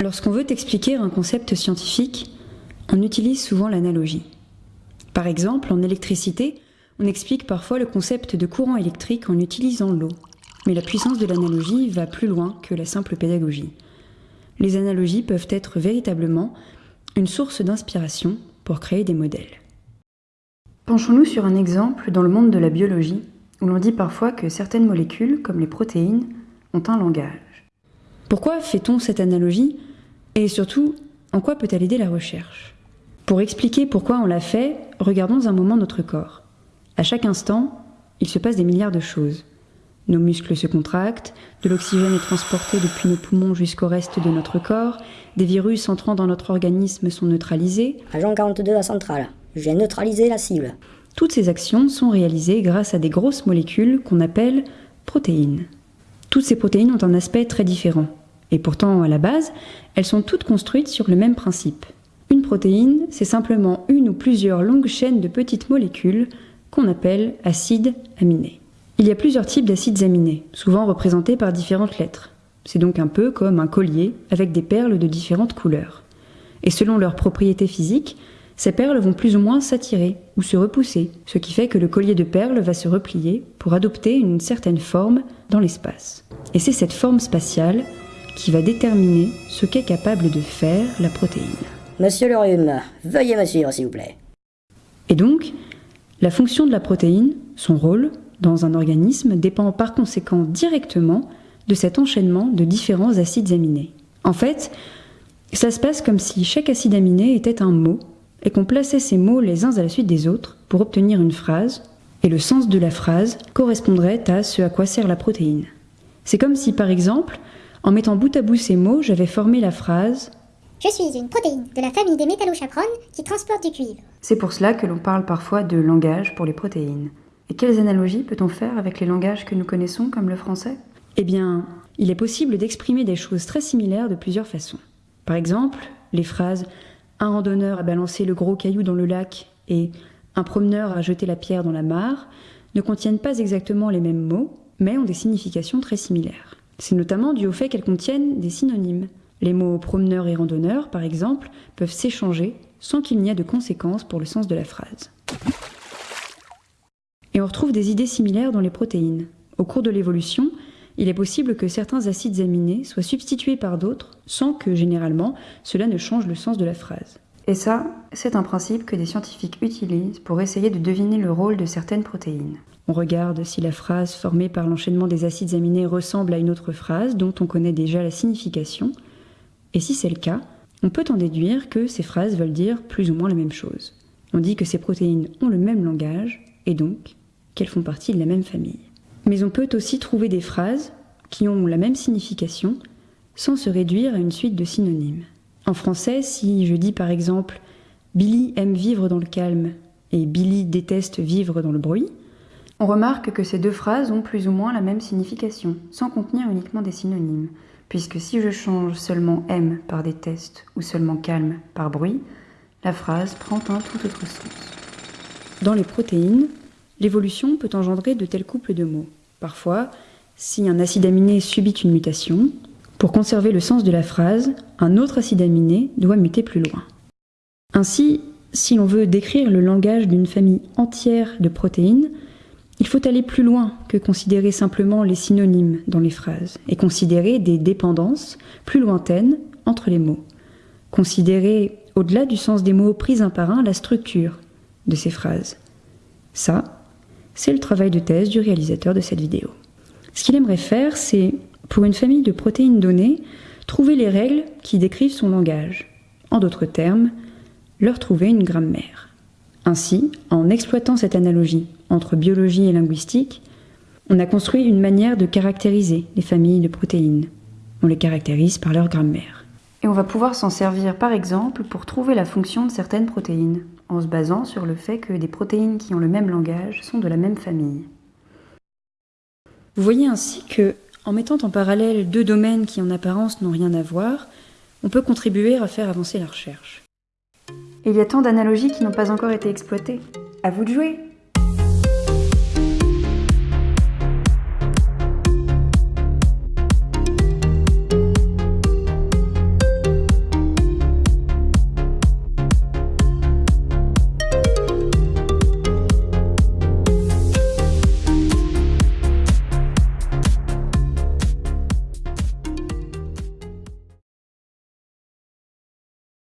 Lorsqu'on veut expliquer un concept scientifique, on utilise souvent l'analogie. Par exemple, en électricité, on explique parfois le concept de courant électrique en utilisant l'eau. Mais la puissance de l'analogie va plus loin que la simple pédagogie. Les analogies peuvent être véritablement une source d'inspiration pour créer des modèles. Penchons-nous sur un exemple dans le monde de la biologie, où l'on dit parfois que certaines molécules, comme les protéines, ont un langage. Pourquoi fait-on cette analogie? Et surtout, en quoi peut-elle aider la recherche? Pour expliquer pourquoi on l'a fait, regardons un moment notre corps. À chaque instant, il se passe des milliards de choses. Nos muscles se contractent, de l'oxygène est transporté depuis nos poumons jusqu'au reste de notre corps, des virus entrant dans notre organisme sont neutralisés. Agent 42 à centrale, j'ai neutralisé la cible. Toutes ces actions sont réalisées grâce à des grosses molécules qu'on appelle protéines. Toutes ces protéines ont un aspect très différent. Et pourtant, à la base, elles sont toutes construites sur le même principe. Une protéine, c'est simplement une ou plusieurs longues chaînes de petites molécules qu'on appelle acides aminés. Il y a plusieurs types d'acides aminés, souvent représentés par différentes lettres. C'est donc un peu comme un collier avec des perles de différentes couleurs. Et selon leurs propriétés physiques, ces perles vont plus ou moins s'attirer ou se repousser, ce qui fait que le collier de perles va se replier pour adopter une certaine forme dans l'espace. Et c'est cette forme spatiale qui va déterminer ce qu'est capable de faire la protéine. Monsieur le rhume, veuillez me suivre s'il vous plaît. Et donc, la fonction de la protéine, son rôle dans un organisme, dépend par conséquent directement de cet enchaînement de différents acides aminés. En fait, ça se passe comme si chaque acide aminé était un mot et qu'on plaçait ces mots les uns à la suite des autres pour obtenir une phrase, et le sens de la phrase correspondrait à ce à quoi sert la protéine. C'est comme si, par exemple, en mettant bout à bout ces mots, j'avais formé la phrase Je suis une protéine de la famille des métallochaperones qui transporte du cuivre. C'est pour cela que l'on parle parfois de langage pour les protéines. Et quelles analogies peut-on faire avec les langages que nous connaissons comme le français? Eh bien, il est possible d'exprimer des choses très similaires de plusieurs façons. Par exemple, les phrases un randonneur a balancé le gros caillou dans le lac et un promeneur a jeté la pierre dans la mare ne contiennent pas exactement les mêmes mots, mais ont des significations très similaires. C'est notamment dû au fait qu'elles contiennent des synonymes. Les mots promeneur et randonneur, par exemple, peuvent s'échanger sans qu'il n'y ait de conséquences pour le sens de la phrase. Et on retrouve des idées similaires dans les protéines. Au cours de l'évolution, il est possible que certains acides aminés soient substitués par d'autres sans que, généralement, cela ne change le sens de la phrase. Et ça, c'est un principe que des scientifiques utilisent pour essayer de deviner le rôle de certaines protéines. On regarde si la phrase formée par l'enchaînement des acides aminés ressemble à une autre phrase dont on connaît déjà la signification. Et si c'est le cas, on peut en déduire que ces phrases veulent dire plus ou moins la même chose. On dit que ces protéines ont le même langage et donc qu'elles font partie de la même famille. Mais on peut aussi trouver des phrases qui ont la même signification sans se réduire à une suite de synonymes. En français, si je dis par exemple Billy aime vivre dans le calme et Billy déteste vivre dans le bruit, on remarque que ces deux phrases ont plus ou moins la même signification, sans contenir uniquement des synonymes, puisque si je change seulement aime par déteste ou seulement calme par bruit, la phrase prend un tout autre sens. Dans les protéines, l'évolution peut engendrer de tels couples de mots. Parfois, si un acide aminé subit une mutation, pour conserver le sens de la phrase, un autre acide aminé doit muter plus loin. Ainsi, si l'on veut décrire le langage d'une famille entière de protéines, faut aller plus loin que considérer simplement les synonymes dans les phrases et considérer des dépendances plus lointaines entre les mots. Considérer, au-delà du sens des mots pris un par un, la structure de ces phrases. Ça, c'est le travail de thèse du réalisateur de cette vidéo. Ce qu'il aimerait faire, c'est, pour une famille de protéines données, trouver les règles qui décrivent son langage. En d'autres termes, leur trouver une grammaire. Ainsi, en exploitant cette analogie entre biologie et linguistique, on a construit une manière de caractériser les familles de protéines. On les caractérise par leur grammaire. Et on va pouvoir s'en servir par exemple pour trouver la fonction de certaines protéines, en se basant sur le fait que des protéines qui ont le même langage sont de la même famille. Vous voyez ainsi que, en mettant en parallèle deux domaines qui en apparence n'ont rien à voir, on peut contribuer à faire avancer la recherche. Il y a tant d'analogies qui n'ont pas encore été exploitées. À vous de jouer